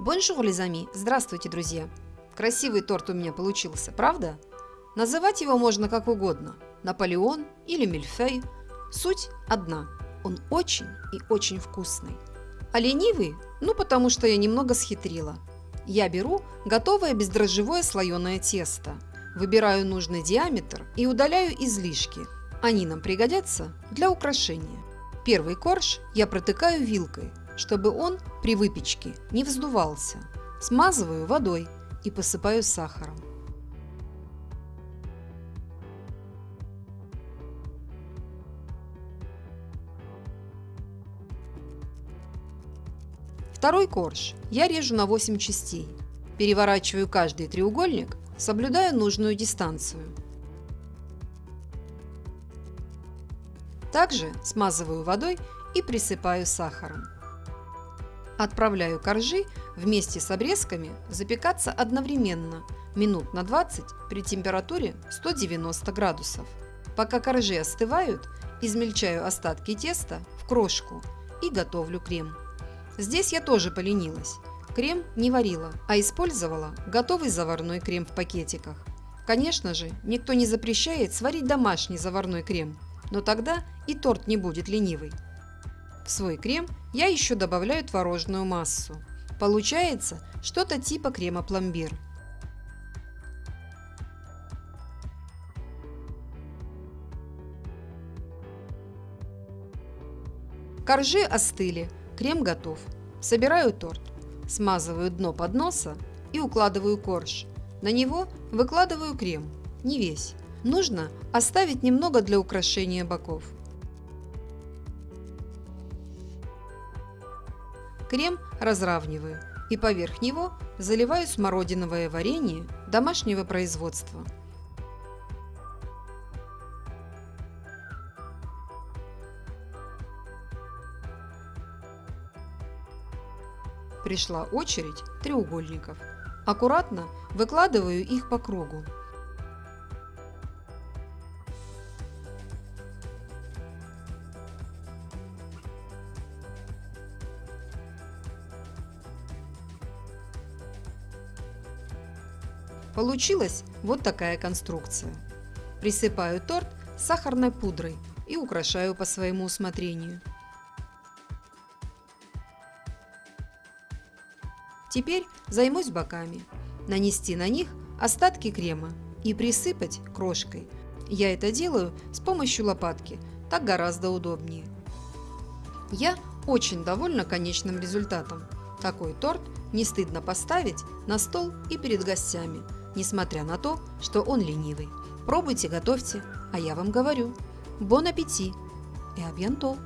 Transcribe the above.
Bonjour, les amis! Здравствуйте, друзья! Красивый торт у меня получился, правда? Называть его можно как угодно – Наполеон или Мильфей. Суть одна – он очень и очень вкусный. А ленивый? Ну, потому что я немного схитрила. Я беру готовое бездрожжевое слоеное тесто, выбираю нужный диаметр и удаляю излишки. Они нам пригодятся для украшения. Первый корж я протыкаю вилкой, чтобы он при выпечке не вздувался. Смазываю водой и посыпаю сахаром. Второй корж я режу на 8 частей. Переворачиваю каждый треугольник, соблюдая нужную дистанцию. Также смазываю водой и присыпаю сахаром. Отправляю коржи вместе с обрезками запекаться одновременно минут на 20 при температуре 190 градусов. Пока коржи остывают, измельчаю остатки теста в крошку и готовлю крем. Здесь я тоже поленилась. Крем не варила, а использовала готовый заварной крем в пакетиках. Конечно же, никто не запрещает сварить домашний заварной крем, но тогда и торт не будет ленивый. В свой крем я еще добавляю творожную массу. Получается что-то типа крема пломбир. Коржи остыли, Крем готов. Собираю торт, смазываю дно подноса и укладываю корж. На него выкладываю крем, не весь. Нужно оставить немного для украшения боков. Крем разравниваю и поверх него заливаю смородиновое варенье домашнего производства. Пришла очередь треугольников. Аккуратно выкладываю их по кругу. Получилась вот такая конструкция. Присыпаю торт сахарной пудрой и украшаю по своему усмотрению. Теперь займусь боками. Нанести на них остатки крема и присыпать крошкой. Я это делаю с помощью лопатки, так гораздо удобнее. Я очень довольна конечным результатом. Такой торт не стыдно поставить на стол и перед гостями, несмотря на то, что он ленивый. Пробуйте, готовьте, а я вам говорю. Бон аппетит и абьянто!